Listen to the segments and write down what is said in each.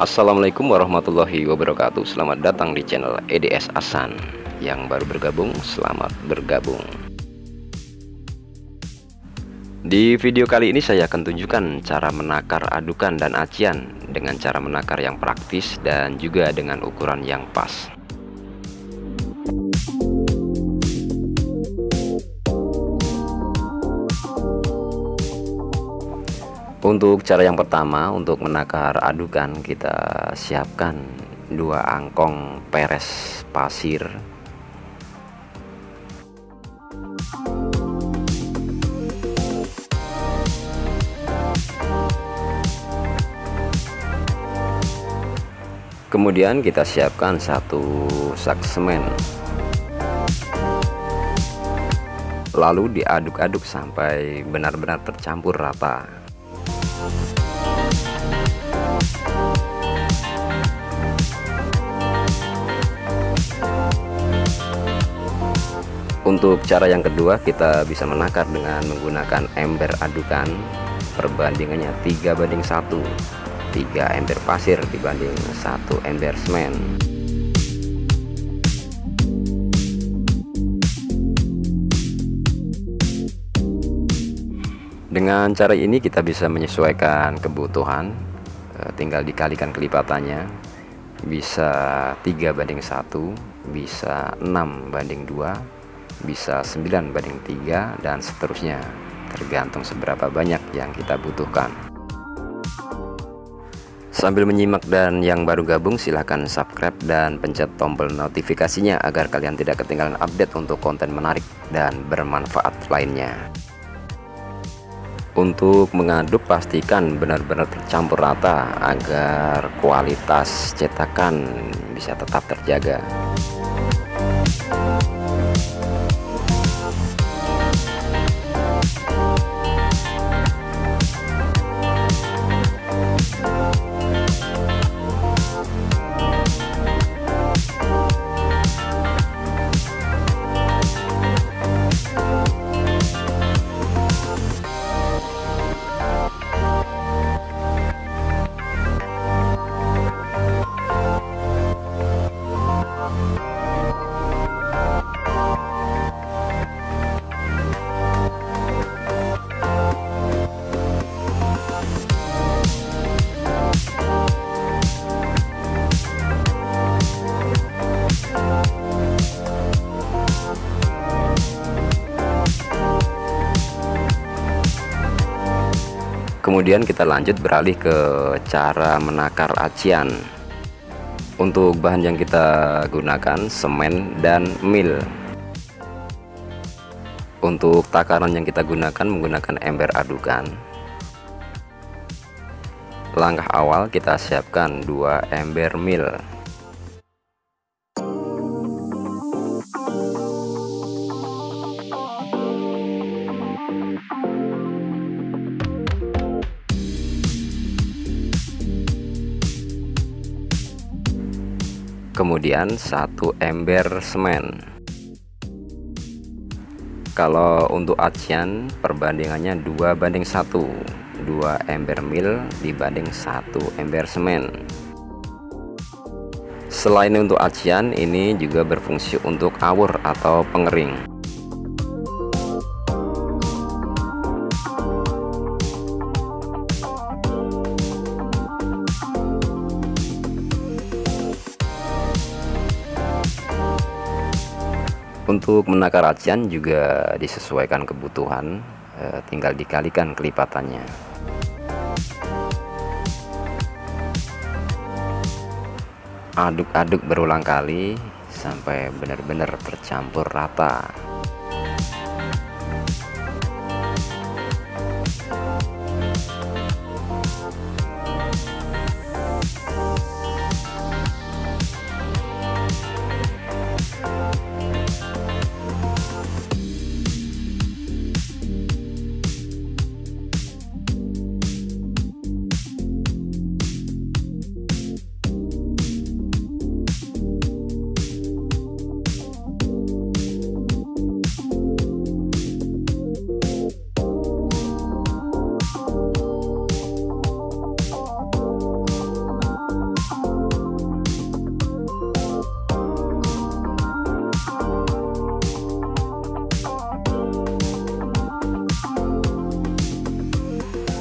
Assalamualaikum warahmatullahi wabarakatuh. Selamat datang di channel EDS Asan Yang baru bergabung, selamat bergabung. Di video kali ini saya akan tunjukkan cara menakar adukan dan acian Dengan cara menakar yang praktis dan juga dengan ukuran yang pas Untuk cara yang pertama untuk menakar adukan kita siapkan dua angkong peres pasir. Kemudian kita siapkan satu sak semen. Lalu diaduk-aduk sampai benar-benar tercampur rata untuk cara yang kedua kita bisa menakar dengan menggunakan ember adukan. Perbandingannya 3 banding 1 3 ember pasir dibanding 1 ember semen. Dengan cara ini kita bisa menyesuaikan kebutuhan. Eh, tinggal dikalikan kelipatannya. Bisa 3 banding 1 bisa 6 banding 2 bisa 9 banding 3 dan seterusnya. Tergantung seberapa banyak yang kita butuhkan. Sambil menyimak dan yang baru gabung silahkan subscribe dan pencet tombol notifikasinya agar kalian tidak ketinggalan update untuk konten menarik dan bermanfaat lainnya. Untuk mengaduk pastikan benar-benar tercampur rata agar kualitas cetakan bisa tetap terjaga kemudian kita lanjut beralih ke cara menakar acian. Untuk bahan yang kita gunakan semen dan mil. Untuk takaran yang kita gunakan menggunakan ember adukan. Langkah awal kita siapkan dua ember mil kemudian satu ember semen. Kalau untuk acian perbandingannya dua banding satu. Dua ember mil dibanding satu ember semen. Selain untuk acian ini juga berfungsi untuk awur atau pengering untuk menakar acian juga disesuaikan kebutuhan eh, tinggal dikalikan kelipatannya. Aduk-aduk berulang kali sampai benar-benar tercampur rata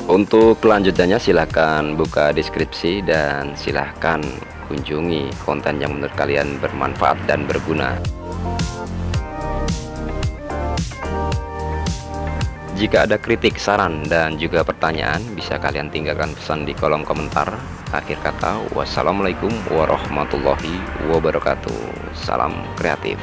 untuk kelanjutannya silahkan buka deskripsi dan silahkan kunjungi konten yang menurut kalian bermanfaat dan berguna Jika ada kritik, saran, dan juga pertanyaan, bisa kalian tinggalkan pesan di kolom komentar. Akhir kata, wassalamualaikum warahmatullahi wabarakatuh. Salam kreatif.